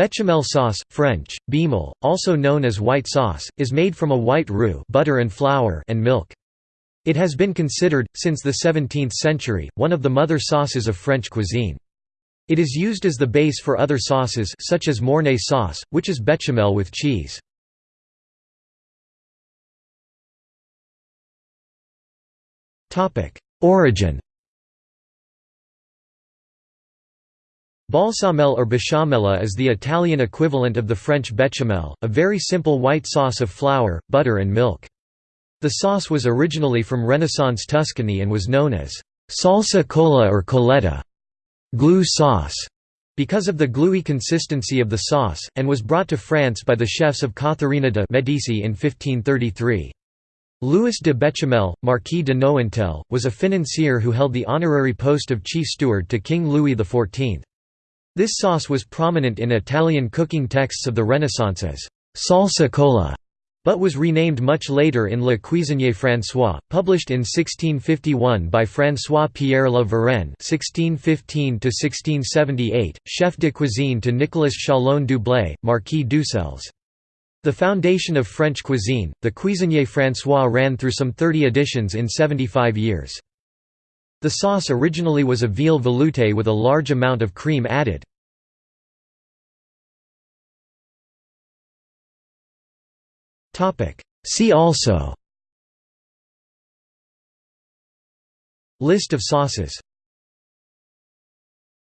Bechamel sauce, French, bémel, also known as white sauce, is made from a white roux butter and, flour and milk. It has been considered, since the 17th century, one of the mother sauces of French cuisine. It is used as the base for other sauces such as Mornay sauce, which is bechamel with cheese. Origin Balsamel or bechamel is the Italian equivalent of the French béchamel, a very simple white sauce of flour, butter and milk. The sauce was originally from Renaissance Tuscany and was known as salsa colla or colletta glue sauce", because of the gluey consistency of the sauce, and was brought to France by the chefs of Catherine de' Medici in 1533. Louis de Bechamel, Marquis de Nointel, was a financier who held the honorary post of chief steward to King Louis XIV. This sauce was prominent in Italian cooking texts of the Renaissance as «salsa colla», but was renamed much later in Le Cuisinier François, published in 1651 by François-Pierre La Varenne (1615–1678), chef de cuisine to Nicolas Chalon du Blé, Marquis d'Uxelles. The foundation of French cuisine, the Cuisinier François ran through some 30 editions in 75 years. The sauce originally was a veal velouté with a large amount of cream added. See also. List of sauces